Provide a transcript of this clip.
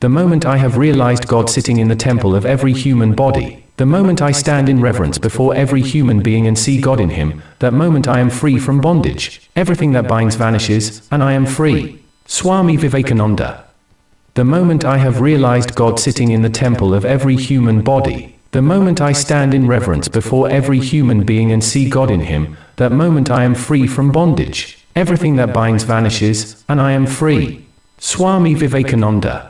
The moment I have realized God sitting in the temple of every human body, the moment I stand in reverence before every human being and see God in him, that moment I am free from bondage. Everything that binds vanishes, and I am free. Swami Vivekananda. The moment I have realized God sitting in the temple of every human body, the moment I stand in reverence before every human being and see God in him, that moment I am free from bondage. Everything that binds vanishes, and I am free. Swami Vivekananda.